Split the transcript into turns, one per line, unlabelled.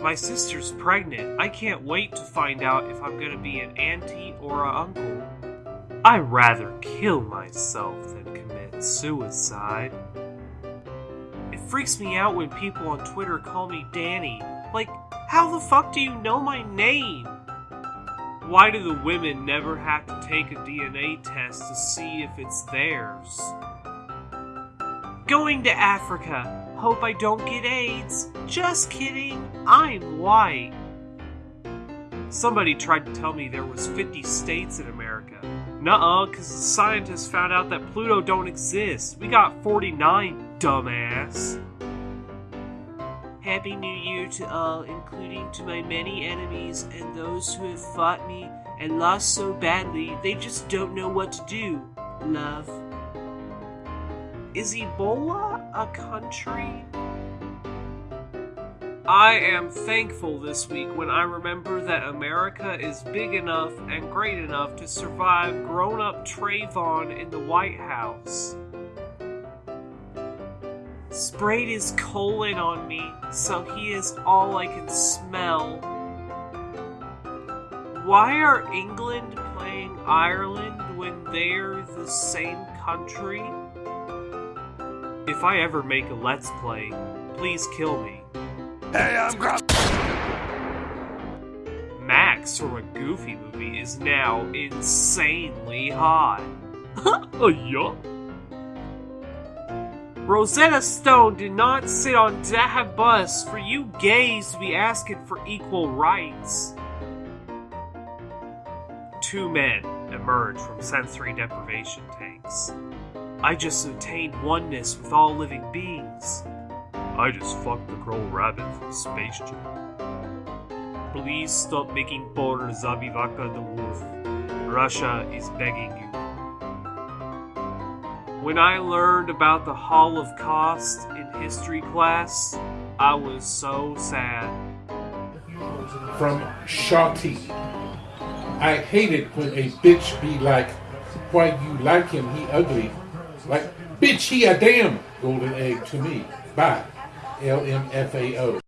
My sister's pregnant. I can't wait to find out if I'm gonna be an auntie or a uncle. I'd rather kill myself than commit suicide. It freaks me out when people on Twitter call me Danny. Like, how the fuck do you know my name? Why do the women never have to take a DNA test to see if it's theirs? Going to Africa. Hope I don't get AIDS. Just kidding. I'm white. Somebody tried to tell me there was 50 states in America. Nuh-uh, cause the scientists found out that Pluto don't exist. We got 49, dumbass. Happy New Year to all, including to my many enemies and those who have fought me and lost so badly they just don't know what to do. Love. Is Ebola a country? I am thankful this week when I remember that America is big enough and great enough to survive grown up Trayvon in the White House. Sprayed his colon on me, so he is all I can smell. Why are England playing Ireland when they're the same country? If I ever make a Let's Play, please kill me.
Hey, I'm Gro-
Max from a Goofy movie is now insanely hot. oh, yeah? Rosetta Stone did not sit on that bus for you gays to be asking for equal rights. Two men emerge from sensory deprivation tanks. I just attained oneness with all living beings. I just fucked the girl rabbit from Space Jam. Please stop making porn Zabivaka the wolf. Russia is begging you. When I learned about the Holocaust in history class, I was so sad.
from Shawty. I hate it when a bitch be like, why you like him, he ugly. Like, bitch, he a damn golden egg to me. Bye. LMFAO.